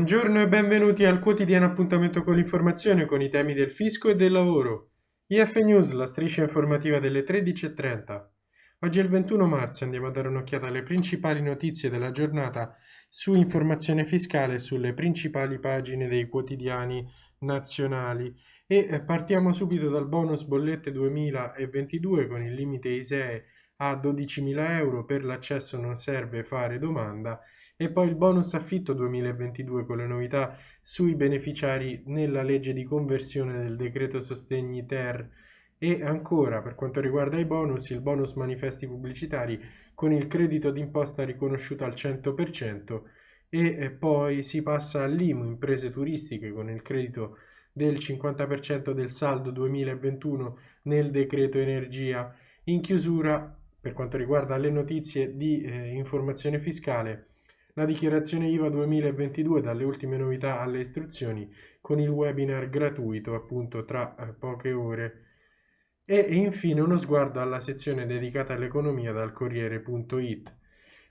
Buongiorno e benvenuti al quotidiano appuntamento con l'informazione con i temi del fisco e del lavoro. IF News, la striscia informativa delle 13.30. Oggi è il 21 marzo, andiamo a dare un'occhiata alle principali notizie della giornata su informazione fiscale sulle principali pagine dei quotidiani nazionali e eh, partiamo subito dal bonus bollette 2022 con il limite ISEE a 12.000 euro per l'accesso non serve fare domanda e poi il bonus affitto 2022 con le novità sui beneficiari nella legge di conversione del decreto sostegni ter. E ancora per quanto riguarda i bonus il bonus manifesti pubblicitari con il credito d'imposta riconosciuto al 100% e poi si passa all'IMU imprese turistiche con il credito del 50% del saldo 2021 nel decreto energia. In chiusura per quanto riguarda le notizie di eh, informazione fiscale la dichiarazione IVA 2022 dalle ultime novità alle istruzioni con il webinar gratuito appunto tra eh, poche ore e infine uno sguardo alla sezione dedicata all'economia dal Corriere.it.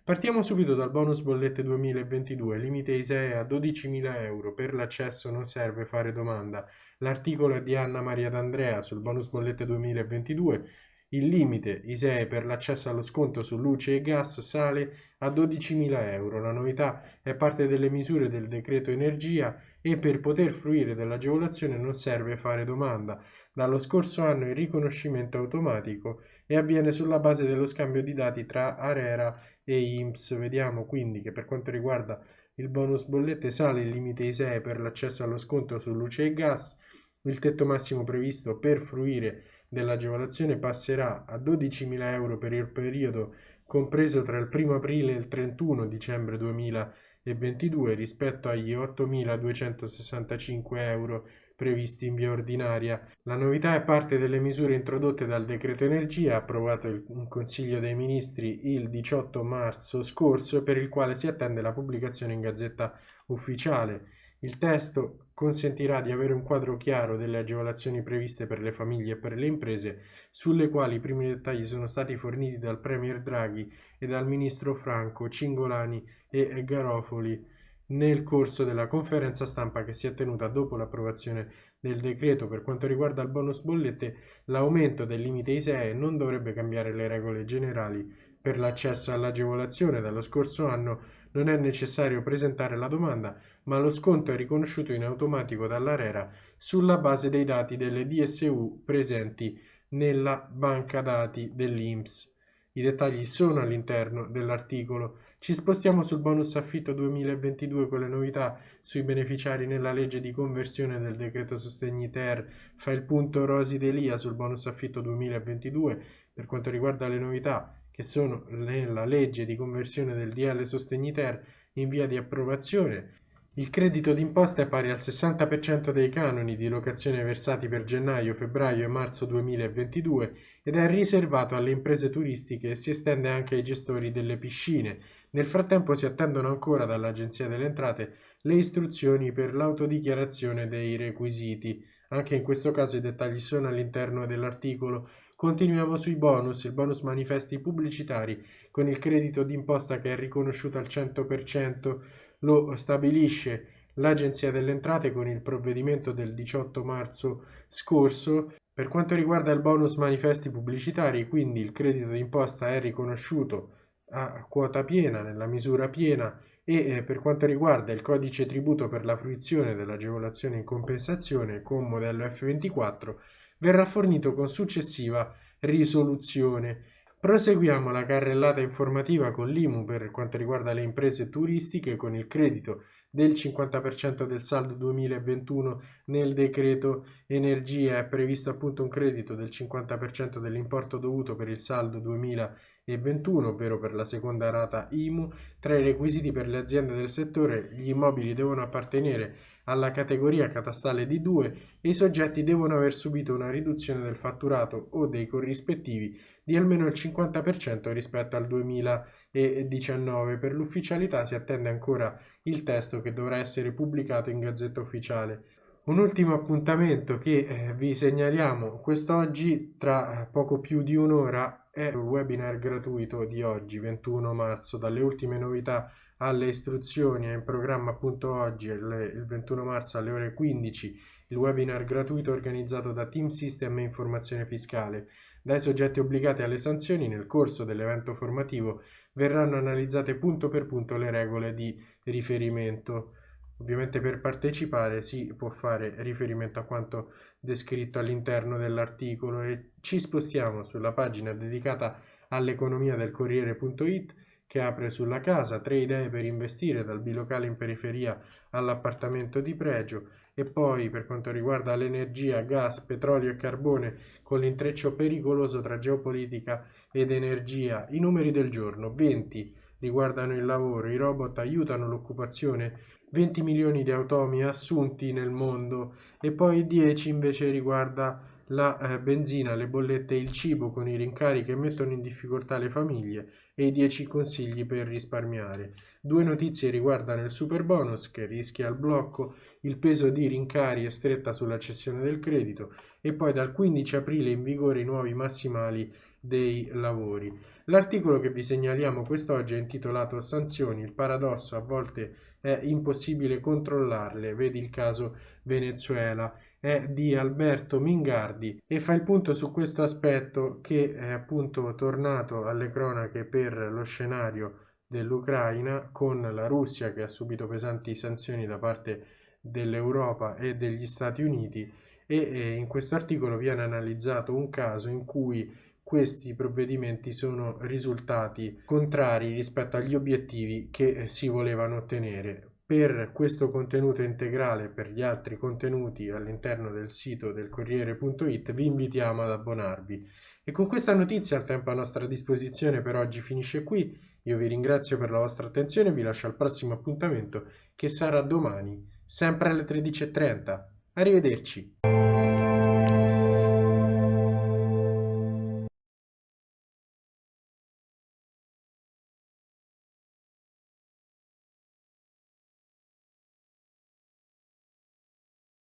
Partiamo subito dal bonus bollette 2022, limite ISEE a 12.000 euro, per l'accesso non serve fare domanda. L'articolo è di Anna Maria D'Andrea sul bonus bollette 2022 il limite ISEE per l'accesso allo sconto su luce e gas sale a 12.000 euro. La novità è parte delle misure del decreto energia e per poter fruire dell'agevolazione non serve fare domanda. Dallo scorso anno il riconoscimento automatico e avviene sulla base dello scambio di dati tra Arera e IMSS. Vediamo quindi che per quanto riguarda il bonus bollette sale il limite ISEE per l'accesso allo sconto su luce e gas, il tetto massimo previsto per fruire dell'agevolazione passerà a 12.000 euro per il periodo compreso tra il 1 aprile e il 31 dicembre 2022 rispetto agli 8.265 euro previsti in via ordinaria. La novità è parte delle misure introdotte dal decreto energia approvato in Consiglio dei Ministri il 18 marzo scorso per il quale si attende la pubblicazione in Gazzetta Ufficiale. Il testo consentirà di avere un quadro chiaro delle agevolazioni previste per le famiglie e per le imprese, sulle quali i primi dettagli sono stati forniti dal Premier Draghi e dal Ministro Franco, Cingolani e Garofoli nel corso della conferenza stampa che si è tenuta dopo l'approvazione del decreto. Per quanto riguarda il bonus bollette, l'aumento del limite ISEE non dovrebbe cambiare le regole generali per l'accesso all'agevolazione. Dallo scorso anno non è necessario presentare la domanda, ma lo sconto è riconosciuto in automatico dall'ARERA sulla base dei dati delle DSU presenti nella banca dati dell'INPS. I dettagli sono all'interno dell'articolo. Ci spostiamo sul bonus affitto 2022 con le novità sui beneficiari nella legge di conversione del decreto sostegni ter. Fa il punto Rosi Delia sul bonus affitto 2022 per quanto riguarda le novità che sono nella legge di conversione del DL Sostegni Ter in via di approvazione. Il credito d'imposta è pari al 60% dei canoni di locazione versati per gennaio, febbraio e marzo 2022 ed è riservato alle imprese turistiche e si estende anche ai gestori delle piscine. Nel frattempo si attendono ancora dall'Agenzia delle Entrate le istruzioni per l'autodichiarazione dei requisiti. Anche in questo caso i dettagli sono all'interno dell'articolo. Continuiamo sui bonus, il bonus manifesti pubblicitari con il credito d'imposta che è riconosciuto al 100%, lo stabilisce l'Agenzia delle Entrate con il provvedimento del 18 marzo scorso. Per quanto riguarda il bonus manifesti pubblicitari, quindi il credito d'imposta è riconosciuto a quota piena, nella misura piena e eh, per quanto riguarda il codice tributo per la fruizione dell'agevolazione in compensazione con modello F24 verrà fornito con successiva risoluzione. Proseguiamo la carrellata informativa con l'IMU per quanto riguarda le imprese turistiche con il credito del 50% del saldo 2021 nel decreto energia è previsto appunto un credito del 50% dell'importo dovuto per il saldo 2021 ovvero per la seconda rata IMU tra i requisiti per le aziende del settore gli immobili devono appartenere alla categoria catastale di 2 e i soggetti devono aver subito una riduzione del fatturato o dei corrispettivi di almeno il 50% rispetto al 2019. Per l'ufficialità si attende ancora il testo che dovrà essere pubblicato in Gazzetta Ufficiale. Un ultimo appuntamento che eh, vi segnaliamo quest'oggi tra poco più di un'ora è il webinar gratuito di oggi, 21 marzo, dalle ultime novità alle istruzioni, è in programma appunto oggi, il 21 marzo alle ore 15, il webinar gratuito organizzato da Team System e Informazione Fiscale. Dai soggetti obbligati alle sanzioni nel corso dell'evento formativo verranno analizzate punto per punto le regole di riferimento. Ovviamente per partecipare si può fare riferimento a quanto descritto all'interno dell'articolo e ci spostiamo sulla pagina dedicata all'economia del Corriere.it che apre sulla casa, tre idee per investire dal bilocale in periferia all'appartamento di pregio e poi per quanto riguarda l'energia, gas, petrolio e carbone con l'intreccio pericoloso tra geopolitica ed energia, i numeri del giorno 20 riguardano il lavoro, i robot aiutano l'occupazione, 20 milioni di automi assunti nel mondo e poi 10 invece riguarda la eh, benzina, le bollette e il cibo con i rincari che mettono in difficoltà le famiglie e i 10 consigli per risparmiare. Due notizie riguardano il super bonus che rischia il blocco, il peso di rincari e stretta sulla cessione del credito e poi dal 15 aprile in vigore i nuovi massimali dei lavori. L'articolo che vi segnaliamo quest'oggi è intitolato Sanzioni, il paradosso a volte è impossibile controllarle, vedi il caso Venezuela, è di Alberto Mingardi e fa il punto su questo aspetto che è appunto tornato alle cronache per lo scenario dell'Ucraina con la Russia che ha subito pesanti sanzioni da parte dell'Europa e degli Stati Uniti e in questo articolo viene analizzato un caso in cui questi provvedimenti sono risultati contrari rispetto agli obiettivi che si volevano ottenere. Per questo contenuto integrale e per gli altri contenuti all'interno del sito del Corriere.it vi invitiamo ad abbonarvi. E con questa notizia il tempo a nostra disposizione per oggi finisce qui. Io vi ringrazio per la vostra attenzione e vi lascio al prossimo appuntamento che sarà domani, sempre alle 13.30. Arrivederci.